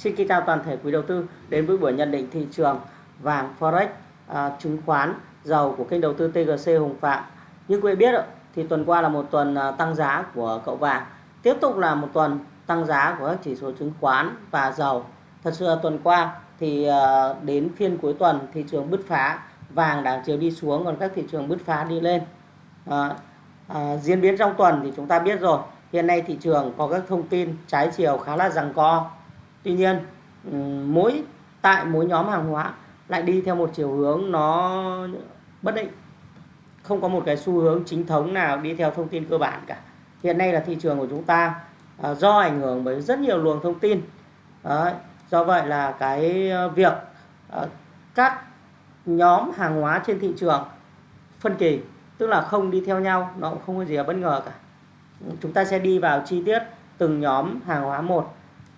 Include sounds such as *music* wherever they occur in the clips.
Xin kính chào toàn thể quý đầu tư đến với buổi nhận định thị trường vàng Forex, à, chứng khoán, dầu của kênh đầu tư TGC Hùng Phạm. Như quý vị biết thì tuần qua là một tuần à, tăng giá của cậu vàng, tiếp tục là một tuần tăng giá của các chỉ số chứng khoán và dầu. Thật sự là tuần qua thì à, đến phiên cuối tuần thị trường bứt phá, vàng đang chiều đi xuống còn các thị trường bứt phá đi lên. À, à, diễn biến trong tuần thì chúng ta biết rồi, hiện nay thị trường có các thông tin trái chiều khá là rằng co tuy nhiên ừ, mỗi tại mỗi nhóm hàng hóa lại đi theo một chiều hướng nó bất định. Không có một cái xu hướng chính thống nào đi theo thông tin cơ bản cả. Hiện nay là thị trường của chúng ta à, do ảnh hưởng bởi rất nhiều luồng thông tin. Đấy, do vậy là cái ờ, việc à, các nhóm hàng hóa trên thị trường phân kỳ tức là không đi theo nhau nó cũng không có gì là bất ngờ cả. Chúng ta sẽ đi vào chi tiết từng nhóm hàng hóa một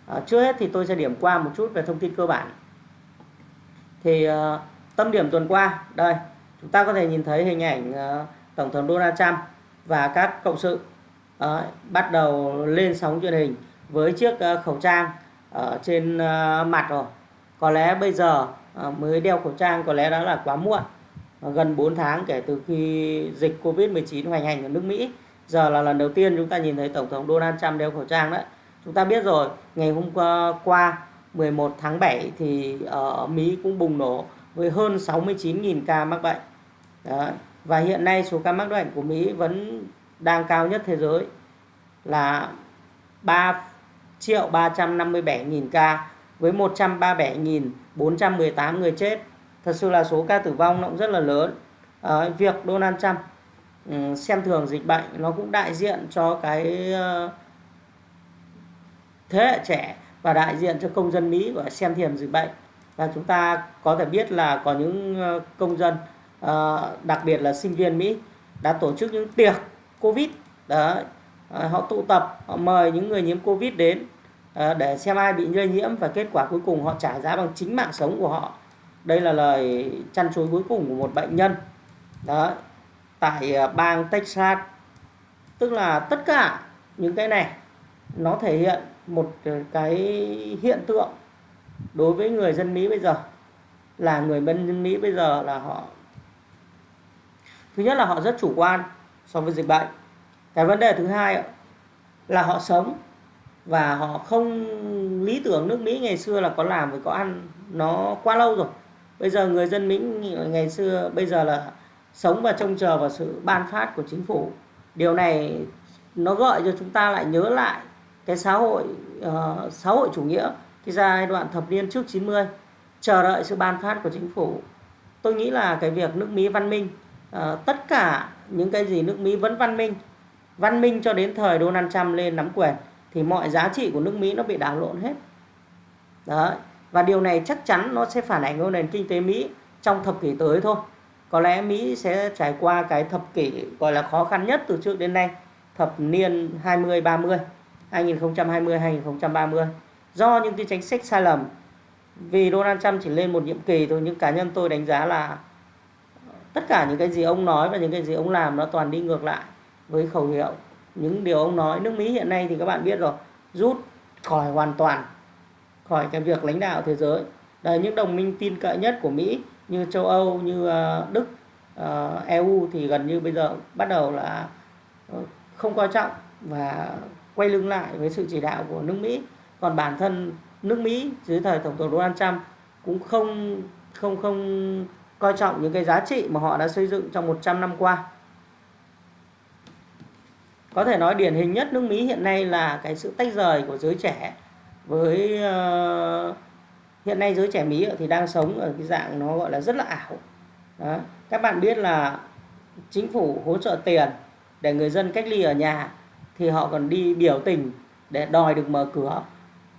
à, trước hết thì tôi sẽ điểm qua một chút về thông tin cơ bản. Thì uh, tâm điểm tuần qua đây chúng ta có thể nhìn thấy hình ảnh uh, tổng thống Donald Trump và các cộng sự uh, bắt đầu lên sóng truyền hình với chiếc uh, khẩu trang ở trên uh, mặt rồi. Có lẽ bây giờ uh, mới đeo khẩu trang có lẽ đã là quá muộn uh, gần 4 tháng kể từ khi dịch Covid-19 hoành hành ở nước Mỹ. Giờ là lần đầu tiên chúng ta nhìn thấy tổng thống Donald Trump đeo khẩu trang đấy chúng ta biết rồi ngày hôm qua 11 tháng 7 thì ở Mỹ cũng bùng nổ với hơn 69.000 ca mắc bệnh Đó. và hiện nay số ca mắc bệnh của Mỹ vẫn đang cao nhất thế giới là 3 triệu 357 nghìn ca với 137.418 người chết thật sự là số ca tử vong nó cũng rất là lớn à, việc Donald Trump ừ, xem thường dịch bệnh nó cũng đại diện cho cái uh, thế hệ trẻ và đại diện cho công dân Mỹ gọi xem thiềm dịch bệnh. Và chúng ta có thể biết là có những ờ, công dân ờ, đặc biệt là sinh viên Mỹ đã tổ chức những tiệc Covid đó ờ, họ tụ tập, họ mời những người nhiễm Covid đến để xem ai bị lây nhiễm và kết quả cuối cùng họ trả giá bằng chính mạng sống của họ. Đây là lời chăn chối cuối cùng của một bệnh nhân đó tại bang Texas. Tức là tất cả những cái này nó thể hiện một ờ, cái hiện tượng đối với người dân Mỹ bây giờ. Là người dân Mỹ bây giờ là họ, thứ nhất là họ rất chủ quan so với dịch bệnh. Cái vấn đề thứ hai là họ sống và họ không lý tưởng nước Mỹ ngày xưa là có làm với có ăn nó quá lâu rồi. Bây giờ người dân Mỹ ngày xưa, bây giờ là sống và trông chờ vào sự ban phát của chính phủ. Điều này nó gợi cho chúng ta lại nhớ lại cái xã hội uh, xã hội chủ nghĩa cái giai đoạn thập niên trước 90 chờ đợi sự ban phát của chính phủ. Tôi nghĩ là cái việc nước Mỹ văn minh uh, tất cả những cái gì nước Mỹ vẫn văn minh văn minh cho đến thời Donald Trump lên nắm quyền thì mọi giá trị của nước Mỹ nó bị đảo lộn hết. Đó và điều này chắc chắn nó sẽ phản ảnh vào nền kinh tế Mỹ trong thập kỷ tới thôi. Có lẽ Mỹ sẽ trải qua cái thập kỷ gọi là khó khăn nhất từ trước đến nay thập niên 20 30 2020-2030 do những cái chính sách sai lầm, vì Donald Trump chỉ lên một nhiệm kỳ thôi, nhưng cá nhân tôi đánh giá là tất cả những cái gì ông nói và những cái gì ông làm nó toàn đi ngược lại với khẩu hiệu. Những điều ông nói, nước Mỹ hiện nay thì các bạn biết rồi, rút khỏi hoàn toàn khỏi cái việc lãnh đạo thế giới. Đây những đồng minh tin cậy nhất của Mỹ như châu Âu, như ờ, Đức ờ, EU thì gần như bây giờ bắt đầu là không coi trọng và quay lưng lại với sự chỉ đạo của nước Mỹ. Còn bản thân nước Mỹ dưới thời tổng thống Donald Trump cũng không không không coi trọng những cái giá trị mà họ đã xây dựng trong 100 năm qua. Có thể nói điển hình nhất nước Mỹ hiện nay là cái sự tách rời của giới trẻ với uh, hiện nay giới trẻ Mỹ thì đang sống ở cái dạng nó gọi là rất là ảo. Đó. các bạn biết là chính phủ hỗ trợ tiền để người dân cách ly ở nhà thì họ còn đi biểu tình để đòi được mở cửa.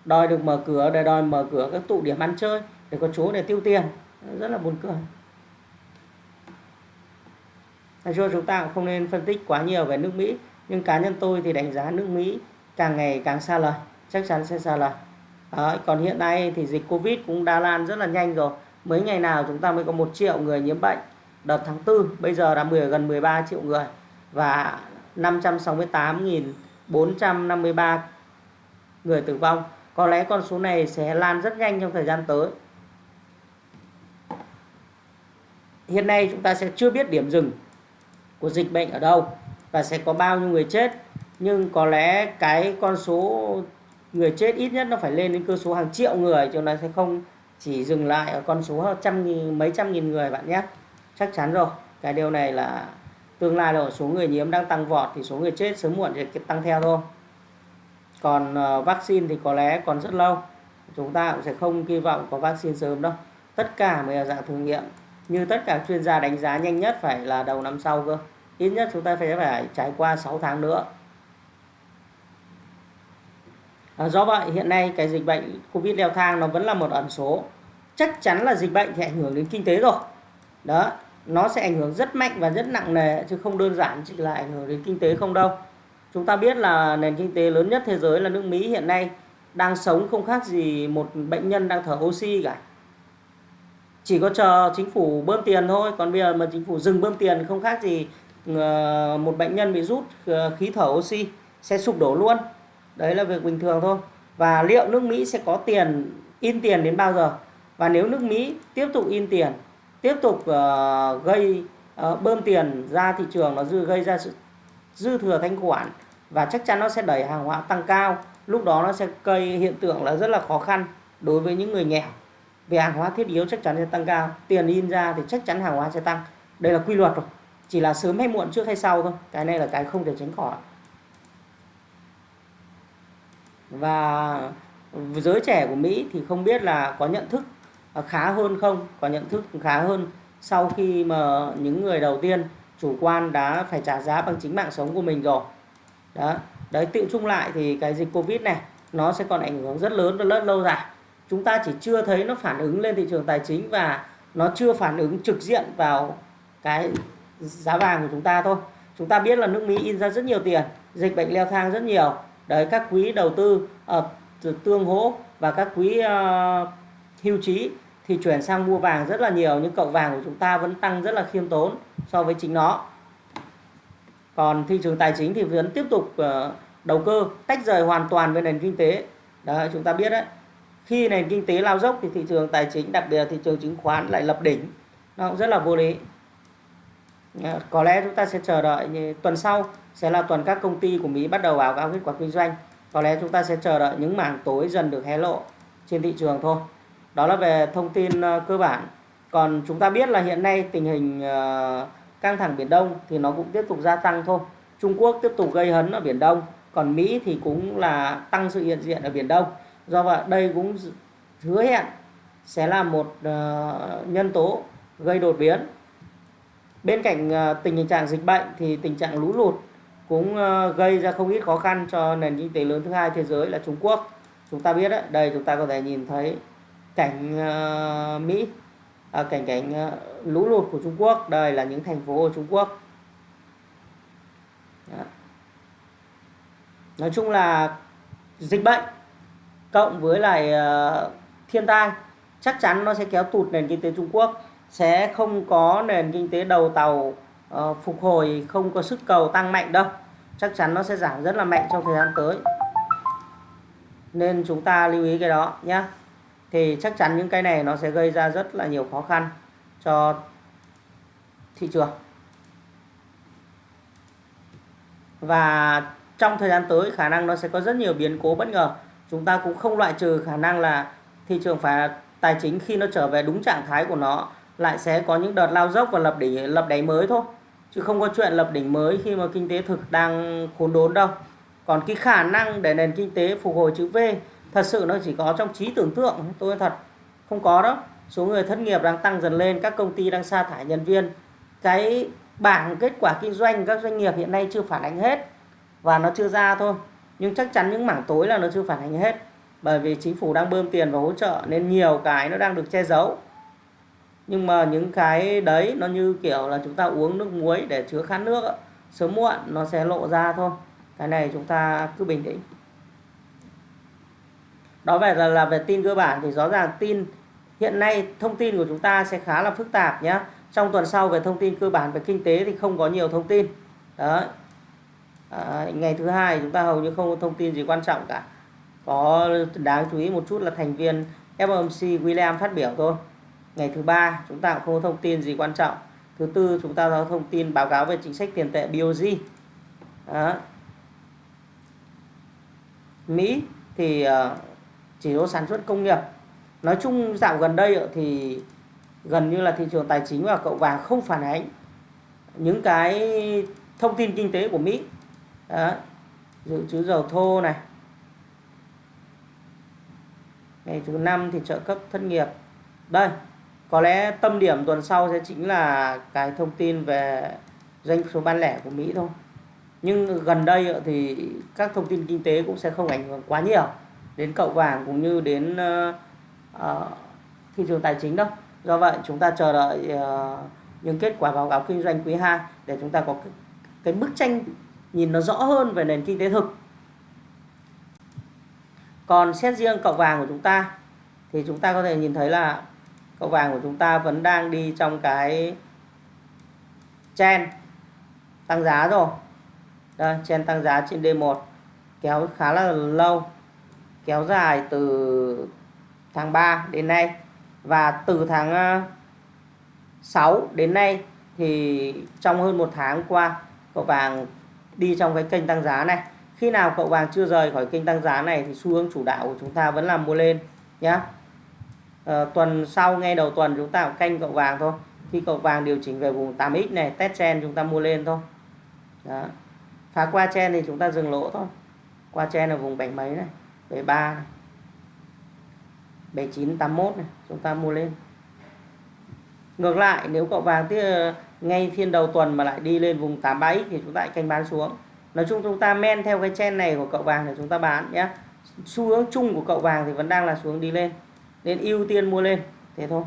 Đòi được mở cửa để đòi mở cửa các tụ điểm ăn chơi để có chỗ để tiêu tiền. Rất là buồn cười. Nói chung chúng ta cũng không nên phân tích quá nhiều về nước Mỹ nhưng cá nhân tôi thì đánh giá nước Mỹ càng ngày càng xa lời chắc chắn sẽ xa lời. Đó, còn hiện nay thì dịch Covid cũng đã lan rất là nhanh rồi. Mấy ngày nào chúng ta mới có một triệu người nhiễm bệnh. Đợt tháng 4 bây giờ đã 10 gần 13 triệu người. Và 568.453 người tử vong. Có lẽ con số này sẽ lan rất nhanh trong thời gian tới. Hiện nay chúng ta sẽ chưa biết điểm dừng của dịch bệnh ở đâu và sẽ có bao nhiêu người chết. Nhưng có lẽ cái con số người chết ít nhất nó phải lên đến cơ số hàng triệu người cho nó sẽ không chỉ dừng lại ở con số trăm nghìn, mấy trăm nghìn người bạn nhé. Chắc chắn rồi, cái điều này là tương lai rồi số người nhiễm đang tăng vọt thì số người chết sớm muộn sẽ tăng theo thôi. Còn uh, vaccine thì có lẽ còn rất lâu. Chúng ta cũng sẽ không kỳ vọng có vaccine sớm đâu. Tất cả mới là dạng thử nghiệm. Như tất cả chuyên gia đánh giá nhanh nhất phải là đầu năm sau cơ. Ít nhất chúng ta phải phải trải qua 6 tháng nữa. À, do vậy hiện nay cái dịch bệnh covid leo thang nó vẫn là một ẩn số. Chắc chắn là dịch bệnh thì ảnh hưởng đến kinh tế rồi. Đó nó sẽ ảnh hưởng rất mạnh và rất nặng nề, chứ không đơn giản chỉ là ảnh hưởng đến kinh tế không đâu. Chúng ta biết là nền kinh tế lớn nhất thế giới là nước Mỹ hiện nay đang sống không khác gì một bệnh nhân đang thở oxy cả. Chỉ có chờ chính phủ bơm tiền thôi, còn bây giờ mà chính phủ dừng bơm tiền không khác gì ờ, một bệnh nhân bị rút ờ, khí thở oxy sẽ sụp đổ luôn. Đấy là việc bình thường thôi. Và liệu nước Mỹ sẽ có tiền in tiền đến bao giờ? Và nếu nước Mỹ tiếp tục in tiền tiếp tục uh, gây uh, bơm tiền ra thị trường nó dư gây ra sự dư thừa thanh khoản và chắc chắn nó sẽ đẩy hàng hóa tăng cao. Lúc đó nó sẽ gây hiện tượng là rất là khó khăn đối với những người nghèo. Về hàng hóa thiết yếu chắc chắn sẽ tăng cao tiền in ra thì chắc chắn hàng hóa sẽ tăng. Đây là quy luật rồi chỉ là sớm hay muộn trước hay sau thôi. Cái này là cái không thể tránh khỏi. Và giới trẻ của Mỹ thì không biết là có nhận thức Ờ, khá hơn không? Có nhận thức khá hơn sau khi mà những người đầu tiên chủ quan đã phải trả giá bằng chính mạng sống của mình rồi. Đó. Đấy tự chung lại thì cái dịch covid này nó sẽ còn ảnh hưởng rất lớn và rất lâu dài. Chúng ta chỉ chưa thấy nó phản ứng lên thị trường tài chính và nó chưa phản ứng trực diện vào cái giá vàng của chúng ta thôi. Chúng ta biết là nước Mỹ in ra rất nhiều tiền dịch bệnh leo thang rất nhiều. Đấy các quý đầu tư uh, tương hỗ và các quý uh, hưu trí thì chuyển sang mua vàng rất là nhiều, nhưng cậu vàng của chúng ta vẫn tăng rất là khiêm tốn so với chính nó. Còn thị trường tài chính thì vẫn tiếp tục ờ, đầu cơ, tách rời hoàn toàn với nền kinh tế. Đó, chúng ta biết đấy. Khi nền kinh tế lao dốc thì thị trường tài chính, đặc biệt là thị trường chứng khoán lại lập đỉnh. Nó cũng rất là vô lý. Ờ, có lẽ chúng ta sẽ chờ đợi như tuần sau sẽ là tuần các công ty của Mỹ bắt đầu báo cáo kết quả kinh doanh. Có lẽ chúng ta sẽ chờ đợi những mảng tối dần được hé lộ trên thị trường thôi đó là về thông tin ờ, cơ bản. Còn chúng ta biết là hiện nay tình hình ờ, căng thẳng biển đông thì nó cũng tiếp tục gia tăng thôi. Trung Quốc tiếp tục gây hấn ở biển đông, còn Mỹ thì cũng là tăng sự hiện diện ở biển đông. Do vậy, đây cũng hứa hẹn sẽ là một ờ, nhân tố gây đột biến. Bên cạnh tình tình trạng dịch bệnh thì tình trạng lũ lụt cũng gây ra không ít khó khăn cho nền kinh tế lớn thứ hai thế giới là Trung Quốc. Chúng ta biết đấy, đây chúng ta có thể nhìn thấy cảnh uh, Mỹ. À, cảnh cảnh uh, lũ lụt của Trung Quốc. Đây là những thành phố ở Trung Quốc. Đó. nói chung là dịch bệnh cộng với lại uh, thiên tai chắc chắn nó sẽ kéo tụt nền kinh tế Trung Quốc sẽ không có nền kinh tế đầu tàu uh, phục hồi không có sức cầu tăng mạnh đâu. Chắc chắn nó sẽ giảm rất là mạnh trong thời gian tới. Nên chúng ta lưu ý cái đó nhé thì chắc chắn những cái này nó sẽ gây ra rất là nhiều khó khăn cho thị trường. Và trong thời gian tới, khả năng nó sẽ có rất nhiều biến cố bất ngờ. Chúng ta cũng không loại trừ khả năng là thị trường phải tài chính khi nó trở về đúng trạng thái của nó lại sẽ có những đợt lao dốc và lập đỉnh, lập đáy mới thôi. Chứ không có chuyện lập đỉnh mới khi mà kinh tế thực đang khốn đốn đâu. Còn cái khả năng để nền kinh tế phục hồi chữ V thật sự nó chỉ có trong trí tưởng tượng tôi thật, không có đó số người thất nghiệp đang tăng dần lên, các công ty đang sa thải nhân viên. Cái bảng kết quả kinh doanh các doanh nghiệp hiện nay chưa phản ánh hết và nó chưa ra thôi. Nhưng chắc chắn những mảng tối là nó chưa phản ánh hết, bởi vì chính phủ đang bơm tiền và hỗ trợ nên nhiều cái nó đang được che giấu. Nhưng mà những cái đấy nó như kiểu là chúng ta uống nước muối để chứa khát nước sớm muộn nó sẽ lộ ra thôi. Cái này chúng ta cứ bình tĩnh đó về là, là về tin cơ bản thì rõ ràng tin hiện nay thông tin của chúng ta sẽ khá là phức tạp nhé trong tuần sau về thông tin cơ bản về kinh tế thì không có nhiều thông tin. Đó à, ngày thứ hai chúng ta hầu như không có thông tin gì quan trọng cả. Có đáng chú ý một chút là thành viên FOMC William phát biểu thôi. Ngày thứ ba chúng ta cũng không có thông tin gì quan trọng. Thứ tư chúng ta có thông tin báo cáo về chính sách tiền tệ BOJ Đó. Mỹ thì uh, chỉ số sản xuất công nghiệp. Nói chung dạo gần đây thì gần như là thị trường tài chính và cậu vàng không phản ánh những cái thông tin kinh tế của Mỹ. Đó. dự trữ dầu thô này. Ngày thứ năm thì trợ cấp thất nghiệp. Đây, có lẽ tâm điểm tuần sau sẽ chính là cái thông tin về doanh số bán lẻ của Mỹ thôi. Nhưng gần đây thì các thông tin kinh tế cũng sẽ không ảnh hưởng quá nhiều đến cậu vàng cũng như đến uh, thị trường tài chính đâu. Do vậy chúng ta chờ đợi uh, những kết quả báo cáo kinh doanh quý 2 để chúng ta có cái, cái bức tranh nhìn nó rõ hơn về nền kinh tế thực. Còn xét riêng cậu vàng của chúng ta thì chúng ta có thể nhìn thấy là cậu vàng của chúng ta vẫn đang đi trong cái chen tăng giá rồi. Đây chen tăng giá trên D1 kéo khá là lâu kéo dài từ tháng 3 đến nay. Và từ tháng ờ, 6 đến nay thì trong hơn một tháng qua cậu vàng đi trong cái kênh tăng giá này. Khi nào cậu vàng chưa rời khỏi kênh tăng giá này thì xu hướng chủ đạo của chúng ta vẫn là mua lên nhé à, ờ, tuần sau ngay đầu tuần chúng ta canh cậu vàng thôi. Khi cậu vàng điều chỉnh về vùng 8x này test chen chúng ta mua lên thôi. Đó. Phá qua chen thì chúng ta dừng lỗ thôi. Qua chen là vùng bảy mấy này. 73 này. 7981 này. Chúng ta mua lên. Ngược lại nếu cậu vàng tiếp ngay phiên đầu tuần mà lại đi lên vùng 87 thì chúng ta lại canh bán xuống. Nói chung chúng ta men theo cái chen này của cậu vàng để chúng ta bán nhé. Xu hướng chung của cậu vàng thì vẫn đang là xuống đi lên. Nên ưu tiên mua lên. Thế thôi.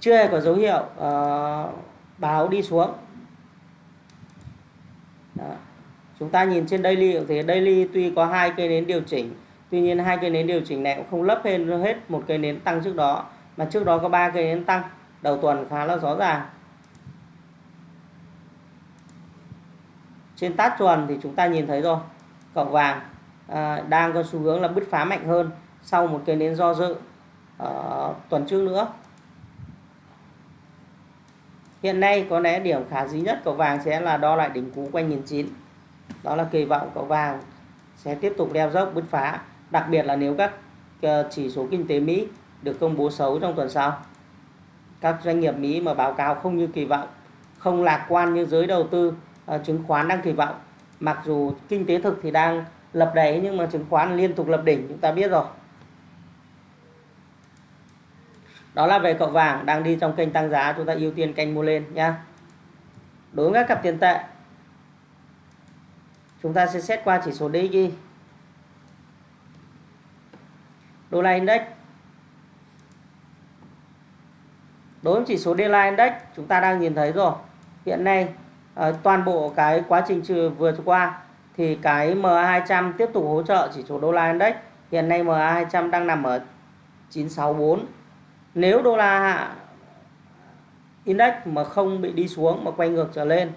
Chưa hề có dấu hiệu uh, báo đi xuống Đó chúng ta nhìn trên daily thì daily tuy có hai cây nến điều chỉnh tuy nhiên hai cây nến điều chỉnh này cũng không lấp hết hết một cây nến tăng trước đó mà trước đó có ba cây nến tăng. Đầu tuần khá là rõ ràng. Trên tát chuẩn thì chúng ta nhìn thấy rồi cậu vàng à, đang có xu hướng là bứt phá mạnh hơn sau một cây nến do dự à, tuần trước nữa. Hiện nay có lẽ điểm khả dĩ nhất cậu vàng sẽ là đo lại đỉnh cú quanh nghìn chín đó là kỳ vọng cậu vàng sẽ tiếp tục leo dốc, bứt phá. Đặc biệt là nếu các ờ, chỉ số kinh tế Mỹ được công bố xấu trong tuần sau. Các doanh nghiệp Mỹ mà báo cáo không như kỳ vọng, không lạc quan như giới đầu tư ờ, chứng khoán đang kỳ vọng. Mặc dù kinh tế thực thì đang lập đáy nhưng mà chứng khoán liên tục lập đỉnh, chúng ta biết rồi. Đó là về cậu vàng đang đi trong kênh tăng giá, chúng ta ưu tiên kênh mua lên nhá. Đối với các cặp tiền tệ chúng ta sẽ xét qua chỉ số DXY đô la index. Đối với chỉ số đô index, chúng ta đang nhìn thấy rồi. Hiện nay ờ, toàn bộ cái quá trình trừ vừa qua thì cái MA200 tiếp tục hỗ trợ chỉ số đô la index. Hiện nay MA200 đang nằm ở 964 nếu đô la index mà không bị đi xuống, mà quay ngược trở lên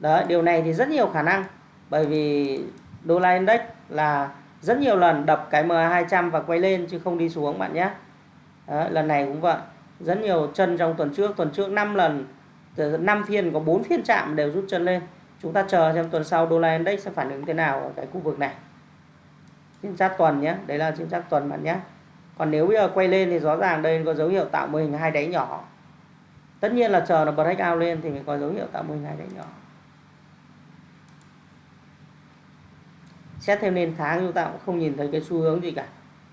đó điều này thì rất nhiều khả năng bởi vì đô la index là rất nhiều lần đập cái MA200 và quay lên chứ không đi xuống bạn nhé. Đó, lần này cũng vậy. Rất nhiều chân trong tuần trước tuần trước 5 lần 5 phiên có 4 phiên chạm đều rút chân lên. Chúng ta chờ xem tuần sau đô la index sẽ phản ứng thế nào ở cái khu vực này. Chính xác tuần nhé đấy là chính xác tuần bạn nhé. Còn nếu bây giờ quay lên thì rõ ràng đây có dấu hiệu tạo mô hình hai đáy nhỏ. Tất nhiên là chờ nó break out lên thì mới có dấu hiệu tạo mô hình hai đáy nhỏ. Xét theo nền tháng chúng ta cũng không nhìn thấy cái xu hướng gì cả.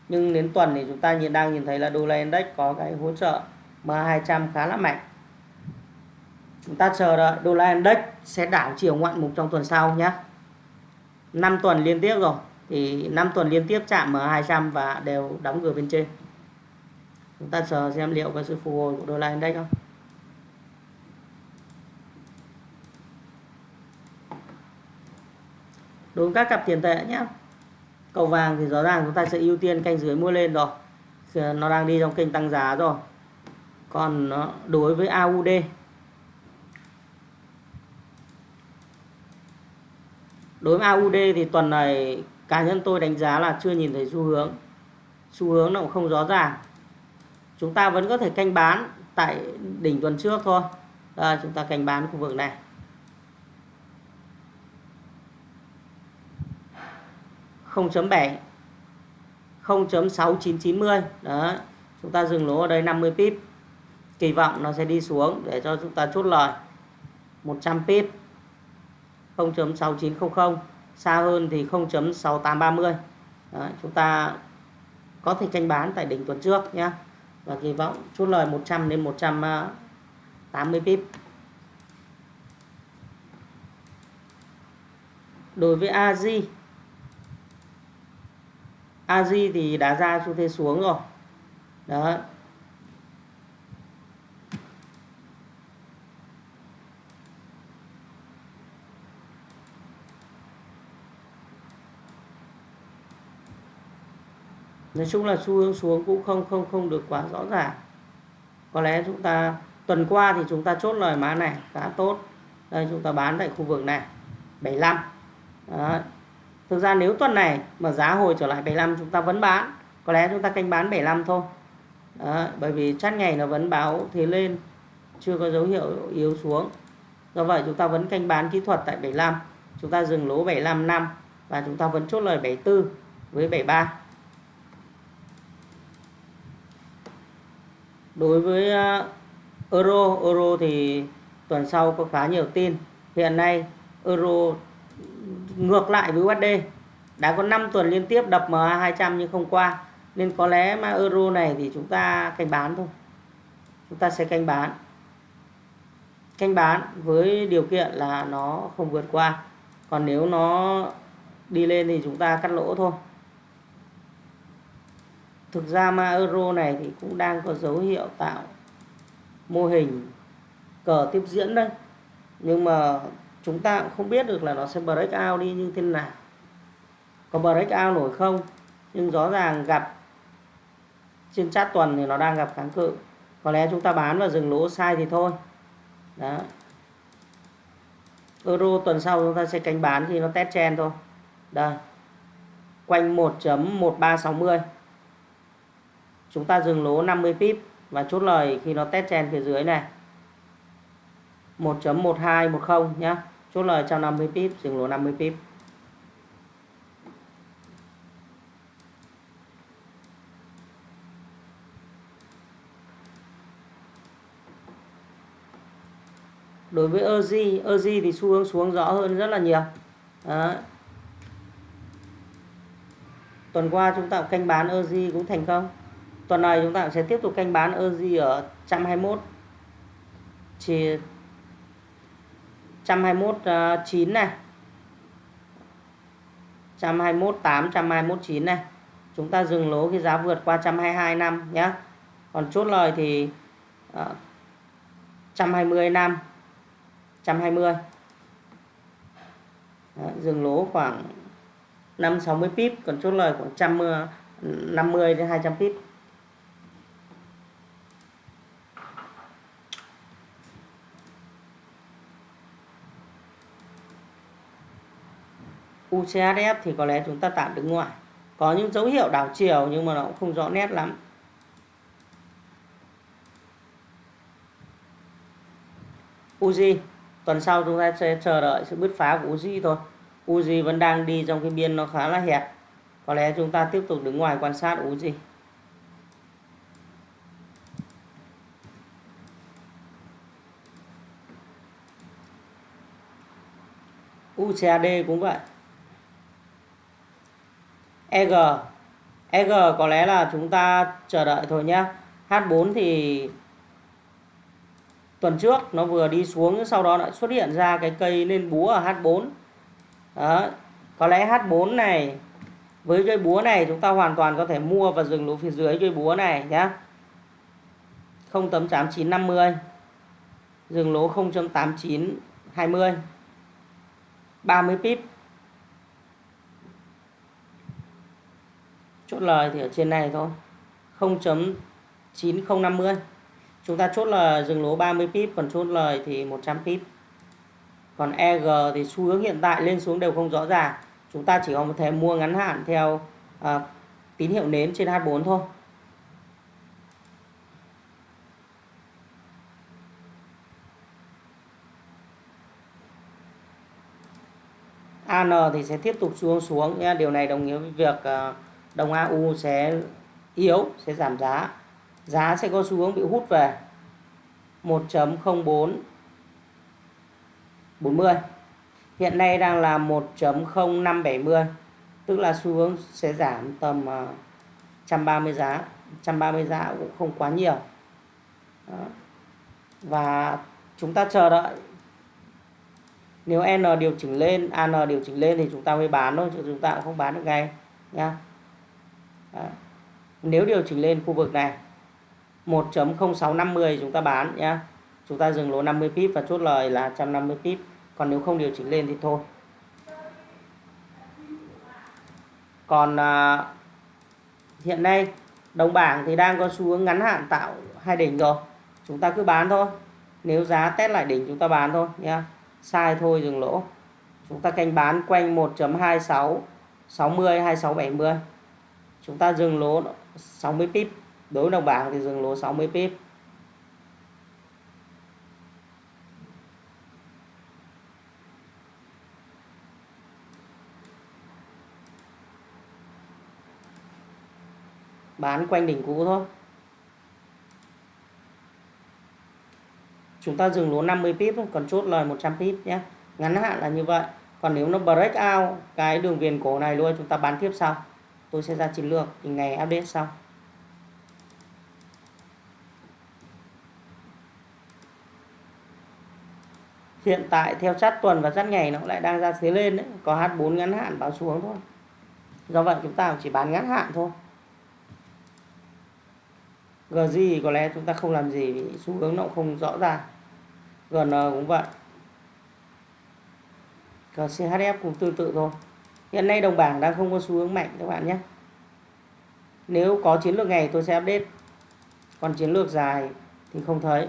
Nhưng đến tuần thì chúng ta nhìn, đang nhìn thấy là đô la index có cái hỗ trợ MA200 khá là mạnh. Chúng ta chờ đợi đô la index sẽ đảo chiều ngoạn mục trong tuần sau nhé 5 tuần liên tiếp rồi, thì 5 tuần liên tiếp chạm M200 và đều đóng cửa bên trên. Chúng ta chờ xem liệu có sự phục hồi của đô la index không? Đối với các cặp tiền tệ nhé cầu vàng thì rõ ràng chúng ta sẽ ưu tiên canh dưới mua lên rồi. Nó đang đi trong kênh tăng giá rồi. Còn ờ, đối với AUD đối với AUD thì tuần này cá nhân tôi đánh giá là chưa nhìn thấy xu hướng. Xu hướng nó cũng không rõ ràng. Chúng ta vẫn có thể canh bán tại đỉnh tuần trước thôi. Đây, chúng ta canh bán khu vực này. Không chấm bảy 0.6990 đó chúng ta dừng lỗ ở đây 50 pip. Kỳ vọng nó sẽ đi xuống để cho chúng ta chốt lời. 100 pip 0.6900 xa hơn thì 0.6830 Đấy, chúng ta có thể tranh bán tại đỉnh tuần trước nhé và kỳ vọng chốt lời 100 đến 180 pip. Đối với AZ Aji thì đã ra xu thế xuống rồi. Đó nói chung là xu hướng xuống cũng không không không được quá rõ ràng. Có lẽ chúng ta, tuần qua thì chúng ta chốt lời mã này, khá tốt. Đây, chúng ta bán tại khu vực này 75 Đó thực ra nếu tuần này mà giá hồi trở lại 75 chúng ta vẫn bán. Có lẽ chúng ta canh bán 75 thôi. Đó. bởi vì chát ngày nó vẫn báo thế lên, chưa có dấu hiệu yếu xuống. Do vậy chúng ta vẫn canh bán kỹ thuật tại 75 chúng ta dừng lỗ 75 năm và chúng ta vẫn chốt lời 74 với 73 đối với ờ, euro euro thì tuần sau có khá nhiều tin. Hiện nay euro ngược lại với USD đã có 5 tuần liên tiếp đập MA 200 nhưng không qua. Nên có lẽ mà euro này thì chúng ta canh bán thôi. Chúng ta sẽ canh bán. Canh bán với điều kiện là nó không vượt qua. Còn nếu nó đi lên thì chúng ta cắt lỗ thôi. Thực ra ma euro này thì cũng đang có dấu hiệu tạo mô hình cờ tiếp diễn đây nhưng mà chúng ta cũng không biết được là nó sẽ break out đi như thế nào. Có break out nổi không? Nhưng rõ ràng gặp trên chat tuần thì nó đang gặp kháng cự. Có lẽ chúng ta bán và dừng lỗ sai thì thôi. Đó. Euro tuần sau chúng ta sẽ canh bán thì nó test chen thôi. Đây. Quanh 1.1360 chúng ta dừng lỗ 50 pip và chốt lời khi nó test chen phía dưới này. 1.1210 nhé chốt lời trong 50 pip, dừng lỗ 50 pip. Đối với EZ EZ thì xu hướng xuống rõ hơn rất là nhiều. Đó. tuần qua chúng ta canh bán EZ cũng thành công. Tuần này chúng ta sẽ tiếp tục canh bán EZ ở 121 chỉ 121 uh, 9 này. 121 8 121 9 này. Chúng ta dừng lỗ khi giá vượt qua 122 năm nhé còn chốt lời thì ờ, uh, 120 năm 120 Đấy, dừng lỗ khoảng 5 60 pip còn chốt lời khoảng 150 đến 200 pip. UCHF thì có lẽ chúng ta tạm đứng ngoài. Có những dấu hiệu đảo chiều nhưng mà nó cũng không rõ nét lắm. Uzi tuần sau chúng ta sẽ chờ đợi sự bứt phá của Uzi thôi. Uzi vẫn đang đi trong cái biên nó khá là hẹp. Có lẽ chúng ta tiếp tục đứng ngoài quan sát Uzi UCAD cũng vậy. EG EG có lẽ là chúng ta chờ đợi thôi nhé H4 thì tuần trước nó vừa đi xuống, sau đó lại xuất hiện ra cái cây lên búa ở H4 đó. có lẽ H4 này, với cây búa này chúng ta hoàn toàn có thể mua và dừng lỗ phía dưới cây búa này nhé 0.8950 dừng lỗ 0.8920 30 pip chốt lời thì ở trên này thôi. 0.9050 chúng ta chốt là dừng lỗ 30 pip còn chốt lời thì 100 pip. Còn EG thì xu hướng hiện tại lên xuống đều không rõ ràng. Chúng ta chỉ có thể mua ngắn hạn theo à, tín hiệu nến trên H4 thôi. AN thì sẽ tiếp tục xuống xuống nhé Điều này đồng nghĩa với việc à, đồng AU sẽ yếu, sẽ giảm giá. Giá sẽ có xu hướng bị hút về. 1.0440 Hiện nay đang là 1.0570 tức là xu hướng sẽ giảm tầm à, 130 giá. 130 giá cũng không quá nhiều. Đó. và chúng ta chờ đợi. Nếu N điều chỉnh lên AN điều chỉnh lên thì chúng ta mới bán thôi chứ chúng ta cũng không bán được ngay nha đó. nếu điều chỉnh lên khu vực này 1.0650 chúng ta bán nhé chúng ta dừng lỗ 50 pip và chốt lời là 150 pip. Còn nếu không điều chỉnh lên thì thôi. Còn à, hiện nay đồng bảng thì đang có xu hướng ngắn hạn tạo hai đỉnh rồi. Chúng ta cứ bán thôi. Nếu giá test lại đỉnh chúng ta bán thôi nhé sai thôi dừng lỗ. Chúng ta canh bán quanh 1.26 60 26 70 chúng ta dừng lỗ 60 pip. Đối với đồng bảng thì dừng lỗ 60 pip. Bán quanh đỉnh cũ thôi. Chúng ta dừng lỗ 50 pip, còn chốt lời 100 pip nhé. Ngắn hạn là như vậy. Còn nếu nó break out cái đường viền cổ này luôn, chúng ta bán tiếp sau tôi sẽ ra chiến lược thì ngày update sau. Hiện tại theo sát tuần và sát ngày nó lại đang ra thế lên đấy. Có H4 ngắn hạn báo xuống thôi. Do vậy chúng ta chỉ bán ngắn hạn thôi. GG có lẽ chúng ta không làm gì vì xu hướng nó cũng không rõ ràng. GN cũng vậy. Chf cũng tương tự thôi hiện nay đồng bảng đang không có xu hướng mạnh các bạn nhé. Nếu có chiến lược ngày tôi sẽ update. Còn chiến lược dài thì không thấy.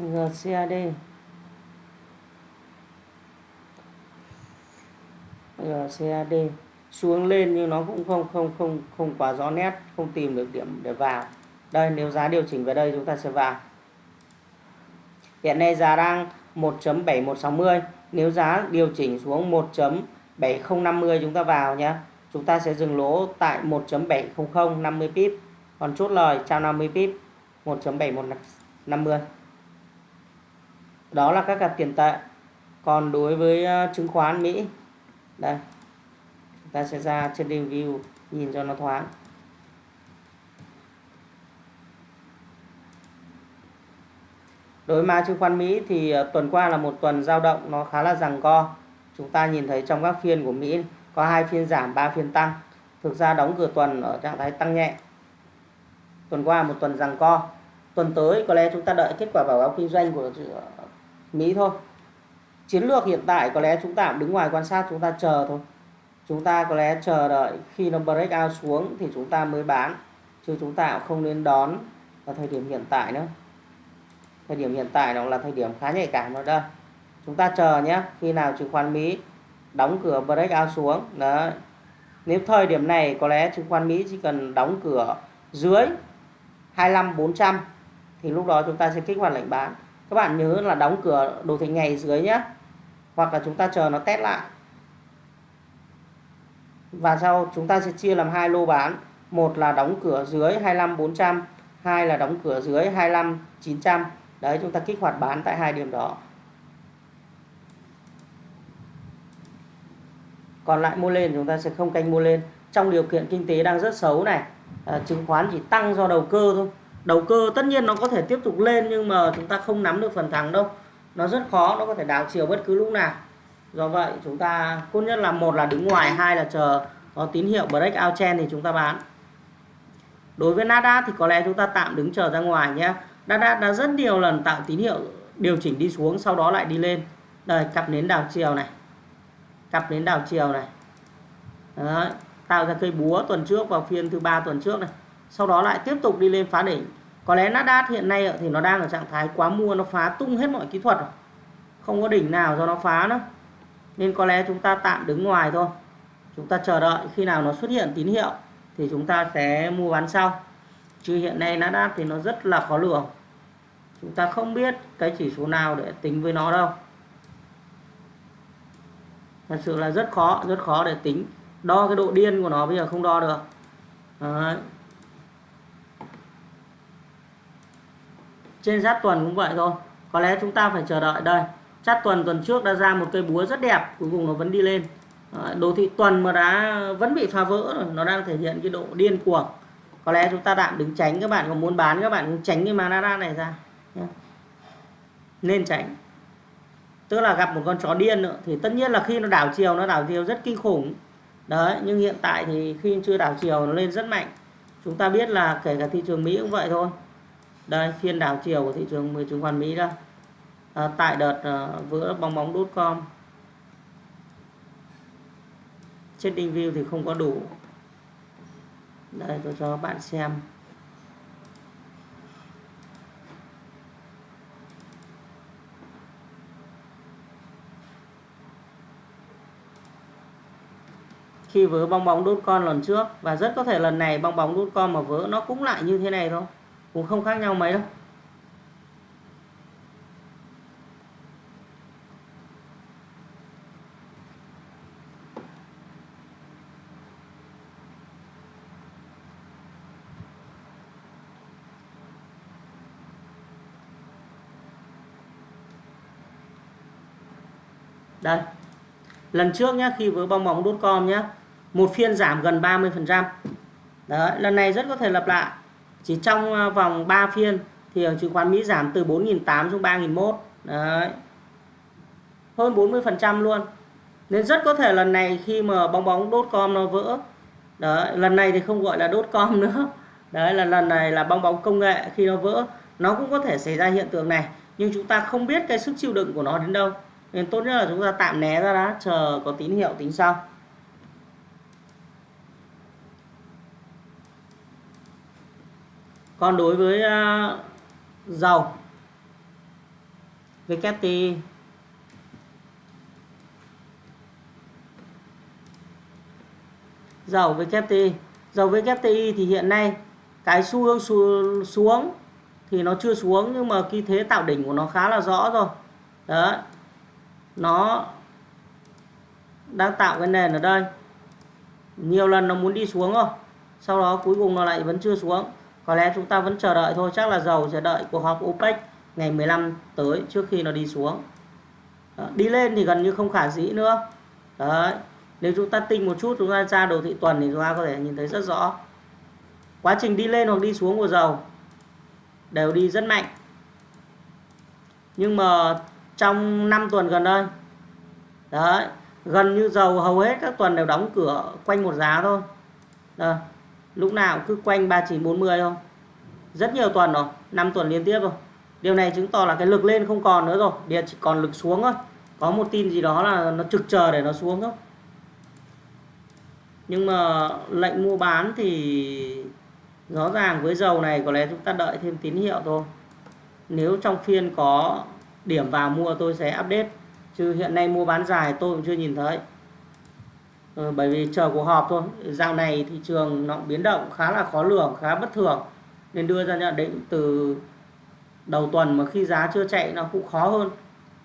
GCAD GCAD xuống lên nhưng nó cũng không không không không quá rõ nét, không tìm được điểm để vào. Đây, nếu giá điều chỉnh về đây chúng ta sẽ vào. Hiện nay giá đang 1.7160 nếu giá điều chỉnh xuống 1.7050 chúng ta vào nhé chúng ta sẽ dừng lỗ tại 1.700 50 pip. Còn chốt lời, trao 50 pip 1.7150 đó là các cặp tiền tệ. Còn đối với ờ, chứng khoán Mỹ, đây ta sẽ ra trên view, nhìn cho nó thoáng. Đối với mã chứng khoán Mỹ thì ờ, tuần qua là một tuần giao động nó khá là rằng co. Chúng ta nhìn thấy trong các phiên của Mỹ, có hai phiên giảm, ba phiên tăng. Thực ra đóng cửa tuần ở trạng thái tăng nhẹ. Tuần qua một tuần rằng co. Tuần tới có lẽ chúng ta đợi kết quả báo cáo kinh doanh của ờ, Mỹ thôi. Chiến lược hiện tại có lẽ chúng ta đứng ngoài quan sát, chúng ta chờ thôi chúng ta có lẽ chờ đợi khi nó break out xuống thì chúng ta mới bán, chứ chúng ta cũng không nên đón vào thời điểm hiện tại nữa. Thời điểm hiện tại nó là thời điểm khá nhạy cảm rồi đây chúng ta chờ nhé, khi nào chứng khoán Mỹ đóng cửa break out xuống. Đó nếu thời điểm này có lẽ chứng khoán Mỹ chỉ cần đóng cửa dưới 25 400 thì lúc đó chúng ta sẽ kích hoạt lệnh bán. Các bạn nhớ là đóng cửa đồ thị ngày dưới nhé. Hoặc là chúng ta chờ nó test lại và sau chúng ta sẽ chia làm hai lô bán. Một là đóng cửa dưới 25 400 hai là đóng cửa dưới 25 900 đấy chúng ta kích hoạt bán tại hai điểm đó. Còn lại mua lên chúng ta sẽ không canh mua lên. Trong điều kiện kinh tế đang rất xấu này à, chứng khoán chỉ tăng do đầu cơ thôi. Đầu cơ tất nhiên nó có thể tiếp tục lên nhưng mà chúng ta không nắm được phần thắng đâu. Nó rất khó nó có thể đảo chiều bất cứ lúc nào do vậy, chúng ta tốt nhất là một là đứng ngoài, hai là chờ có tín hiệu break out trend thì chúng ta bán. Đối với Nasdaq thì có lẽ chúng ta tạm đứng chờ ra ngoài nhé. Nasdaq đã rất nhiều lần tạo tín hiệu điều chỉnh đi xuống, sau đó lại đi lên. Đây, cặp nến đảo chiều này. Cặp nến đảo chiều này. Đấy. tạo ra cây búa tuần trước vào phiên thứ ba tuần trước này. Sau đó lại tiếp tục đi lên phá đỉnh. Có lẽ Nasdaq hiện nay thì nó đang ở trạng thái quá mua, nó phá tung hết mọi kỹ thuật rồi. Không có đỉnh nào do nó phá nữa nên có lẽ chúng ta tạm đứng ngoài thôi. Chúng ta chờ đợi, khi nào nó xuất hiện tín hiệu thì chúng ta sẽ mua bán sau. Chứ hiện nay Nasdaq thì nó rất là khó lường. Chúng ta không biết cái chỉ số nào để tính với nó đâu. Thật sự là rất khó rất khó để tính. Đo cái độ điên của nó bây giờ không đo được. Đấy. trên sát tuần cũng vậy thôi. Có lẽ chúng ta phải chờ đợi đây chát tuần tuần trước đã ra một cây búa rất đẹp, cuối cùng nó vẫn đi lên. Ờ, đồ thị tuần mà đã, vẫn bị phá vỡ rồi, nó đang thể hiện cái độ điên cuồng. Có lẽ chúng ta tạm đứng tránh các bạn có muốn bán các bạn cũng tránh cái manara này ra. Nên tránh. Tức là gặp một con chó điên nữa, thì tất nhiên là khi nó đảo chiều, nó đảo chiều rất kinh khủng. Đấy, nhưng hiện tại thì khi chưa đảo chiều, nó lên rất mạnh. Chúng ta biết là kể cả thị trường Mỹ cũng vậy thôi. Đây, phiên đảo chiều của thị trường chứng khoán Mỹ đây à, tại đợt ờ, à, vỡ bong bóng đốt com. Trading view thì không có đủ. Đây tôi cho bạn xem. Khi vỡ bong bóng đốt con lần trước và rất có thể lần này bong bóng đốt con mà vỡ nó cũng lại như thế này thôi cũng không khác nhau mấy đâu đây lần trước nhé khi với bong bóng đốt com nhé một phiên giảm gần 30 phần trăm. Đấy, lần này rất có thể lặp lại. Chỉ trong à, vòng 3 phiên thì chứng khoán Mỹ giảm từ 4.800 xuống 3.001 đấy. Hơn 40 phần trăm luôn. Nên rất có thể lần này khi mà bong bóng đốt com nó vỡ, đấy, lần này thì không gọi là đốt com *laughs* nữa. Đấy, là lần này là bong bóng công nghệ khi nó vỡ, nó cũng có thể xảy ra hiện tượng này. Nhưng chúng ta không biết cái sức chịu đựng của nó đến đâu nên tốt nhất là chúng ta tạm né ra đã chờ có tín hiệu tính sau. Còn đối với uh, dầu VKT dầu VKT dầu WTI thì hiện nay cái xu hướng xu xuống thì nó chưa xuống nhưng mà cái thế tạo đỉnh của nó khá là rõ rồi. Đấy nó đang tạo cái nền ở đây. Nhiều lần nó muốn đi xuống rồi sau đó cuối cùng nó lại vẫn chưa xuống. Có lẽ chúng ta vẫn chờ đợi thôi chắc là dầu sẽ đợi cuộc họp OPEC ngày 15 tới trước khi nó đi xuống. Đó, đi lên thì gần như không khả dĩ nữa. Đấy nếu chúng ta tinh một chút chúng ta ra đồ thị tuần thì chúng ta có thể nhìn thấy rất rõ. Quá trình đi lên hoặc đi xuống của dầu đều đi rất mạnh. Nhưng mà trong 5 tuần gần đây. Đấy, gần như dầu hầu hết các tuần đều đóng cửa quanh một giá thôi. Đấy. lúc nào cứ quanh 3940 thôi. Rất nhiều tuần rồi 5 tuần liên tiếp rồi. Điều này chứng tỏ là cái lực lên không còn nữa rồi, điện chỉ còn lực xuống thôi. Có một tin gì đó là nó trực chờ để nó xuống thôi. Nhưng mà lệnh mua bán thì rõ ràng với dầu này có lẽ chúng ta đợi thêm tín hiệu thôi. Nếu trong phiên có điểm vào mua tôi sẽ update. Chứ hiện nay mua bán dài tôi cũng chưa nhìn thấy. Ừ, bởi vì chờ cuộc họp thôi. Dạo này thị trường nó biến động khá là khó lường khá bất thường. Nên đưa ra nhận định từ đầu tuần mà khi giá chưa chạy nó cũng khó hơn.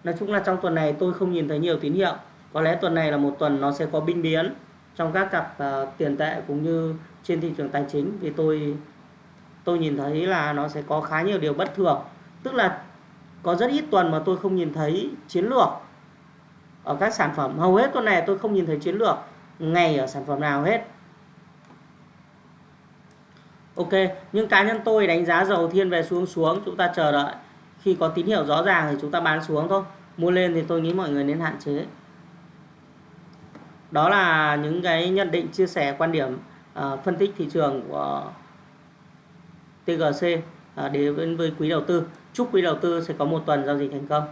Nói chung là trong tuần này tôi không nhìn thấy nhiều tín hiệu. Có lẽ tuần này là một tuần nó sẽ có binh biến trong các cặp uh, tiền tệ cũng như trên thị trường tài chính. Vì tôi tôi nhìn thấy là nó sẽ có khá nhiều điều bất thường. Tức là có rất ít tuần mà tôi không nhìn thấy chiến lược ở các sản phẩm. Hầu hết tuần này tôi không nhìn thấy chiến lược ngày ở sản phẩm nào hết. Ok nhưng cá nhân tôi đánh giá dầu thiên về xuống xuống chúng ta chờ đợi. Khi có tín hiệu rõ ràng thì chúng ta bán xuống thôi. Mua lên thì tôi nghĩ mọi người nên hạn chế. Đó là những cái nhận định chia sẻ quan điểm uh, phân tích thị trường của TGC uh, ờ, đến với quý đầu tư chúc quý đầu tư sẽ có một tuần giao dịch thành công.